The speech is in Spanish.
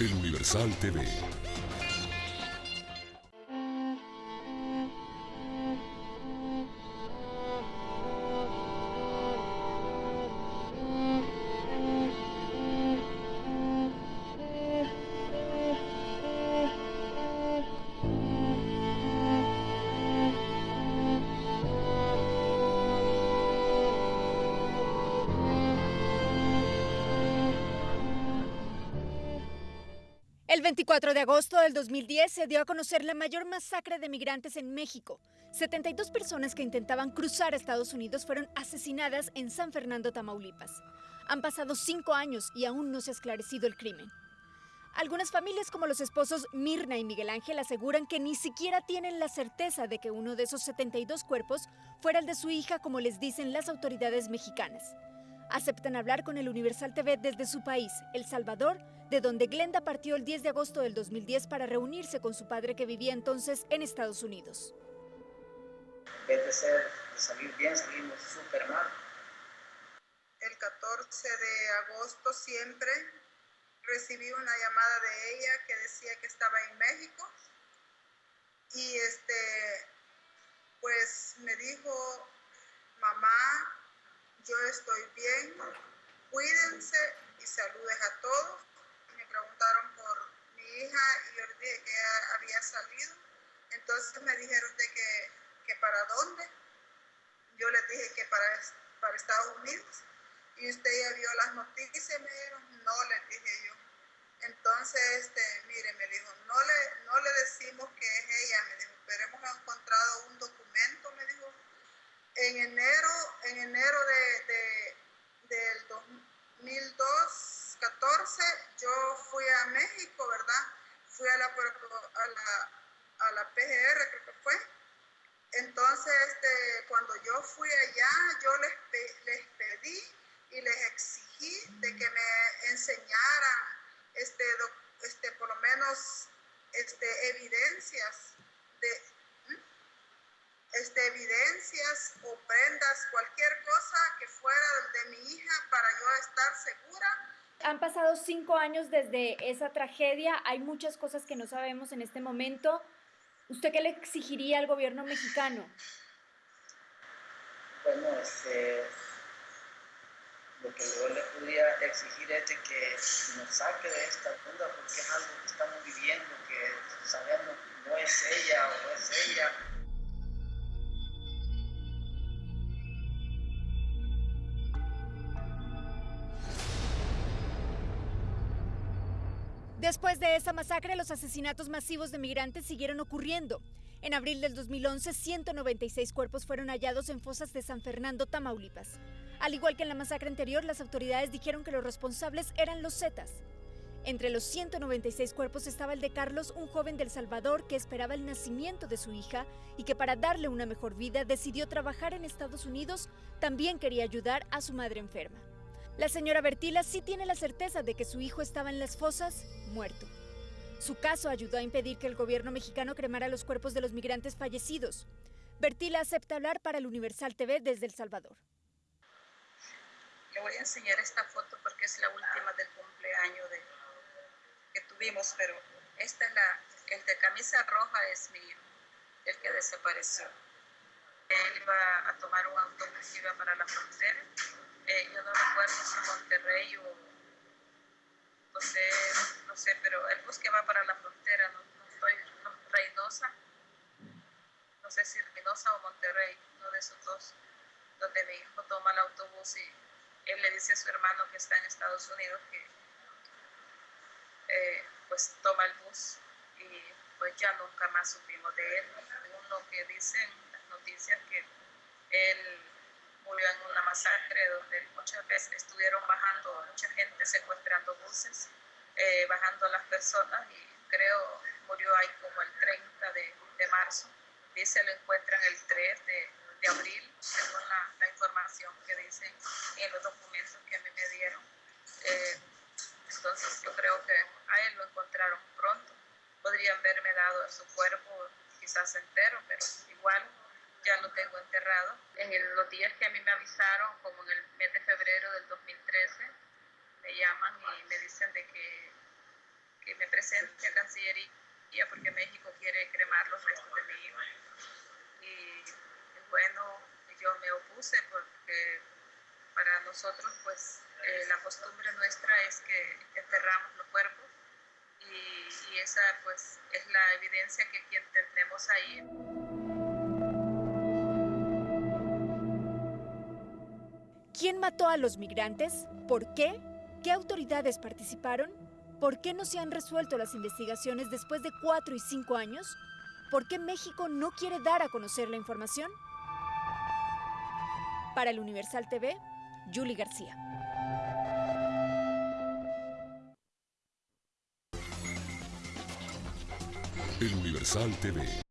El Universal TV. El 24 de agosto del 2010 se dio a conocer la mayor masacre de migrantes en México. 72 personas que intentaban cruzar a Estados Unidos fueron asesinadas en San Fernando, Tamaulipas. Han pasado cinco años y aún no se ha esclarecido el crimen. Algunas familias, como los esposos Mirna y Miguel Ángel, aseguran que ni siquiera tienen la certeza de que uno de esos 72 cuerpos fuera el de su hija, como les dicen las autoridades mexicanas. Aceptan hablar con el Universal TV desde su país, El Salvador, de donde Glenda partió el 10 de agosto del 2010 para reunirse con su padre que vivía entonces en Estados Unidos. En vez de, ser, de salir bien, salimos súper mal. El 14 de agosto siempre recibí una llamada de ella que decía que estaba en México y este pues me dijo mamá yo estoy bien cuídense y saludes a todos me preguntaron por mi hija y yo les dije que había entonces me dijeron de que, que para dónde. Yo les dije que para, para Estados Unidos. Y usted ya vio las noticias, me dijeron, no, les dije yo. Entonces, este, mire, me dijo, no le, no le decimos que es ella, me dijo, pero hemos encontrado un documento, me dijo. En enero, en enero de, de del 2002, 14, yo fui a México, ¿verdad? Fui a la, a la, a la PGR, creo que fue. Entonces, este, cuando yo fui allá, yo les, les pedí y les exigí de que me enseñaran este, este por lo menos este, evidencias de este, evidencias o prendas, cualquier cosa que fuera de mi hija para yo estar segura. Han pasado cinco años desde esa tragedia, hay muchas cosas que no sabemos en este momento. ¿Usted qué le exigiría al gobierno mexicano? Bueno, este, lo que yo le podría exigir es que nos saque de esta duda porque es algo que estamos viviendo, que sabemos no es ella o no es ella. Después de esa masacre, los asesinatos masivos de migrantes siguieron ocurriendo. En abril del 2011, 196 cuerpos fueron hallados en fosas de San Fernando, Tamaulipas. Al igual que en la masacre anterior, las autoridades dijeron que los responsables eran los Zetas. Entre los 196 cuerpos estaba el de Carlos, un joven del Salvador que esperaba el nacimiento de su hija y que para darle una mejor vida decidió trabajar en Estados Unidos, también quería ayudar a su madre enferma. La señora Bertila sí tiene la certeza de que su hijo estaba en las fosas, muerto. Su caso ayudó a impedir que el gobierno mexicano cremara los cuerpos de los migrantes fallecidos. Bertila acepta hablar para el Universal TV desde El Salvador. Le voy a enseñar esta foto porque es la última del cumpleaños de, que tuvimos, pero esta es la, el de camisa roja es mi hijo, el que desapareció. Él iba a tomar un autobús, iba para la frontera eh, yo no recuerdo si Monterrey o donde, no sé, pero el bus que va para la frontera, no, estoy, no, Reynosa, no sé si Reynosa o Monterrey, uno de esos dos, donde mi hijo toma el autobús y él le dice a su hermano que está en Estados Unidos que eh, pues toma el bus y pues ya nunca más supimos de él. Uno que dicen las noticias que él murió en masacre donde muchas veces estuvieron bajando, mucha gente secuestrando buses, eh, bajando a las personas y creo murió ahí como el 30 de, de marzo. Dice lo encuentran el 3 de, de abril, según la, la, información que dicen en los documentos que a mí me dieron. Eh, entonces yo creo que a él lo encontraron pronto. Podrían haberme dado su cuerpo quizás entero, pero igual ya lo tengo enterrado. En los días que a mí me avisaron, como en el mes de febrero del 2013, me llaman y me dicen de que, presente a Cancillería porque México quiere cremar los restos de mi hijo. Y bueno, yo me opuse porque para nosotros pues eh, la costumbre nuestra es que enterramos los cuerpos y, y esa pues es la evidencia que quien tenemos ahí. ¿Quién mató a los migrantes? ¿Por qué? ¿Qué autoridades participaron? ¿Por qué no se han resuelto las investigaciones después de cuatro y cinco años? ¿Por qué México no quiere dar a conocer la información? Para el Universal TV, Julie García. El Universal TV.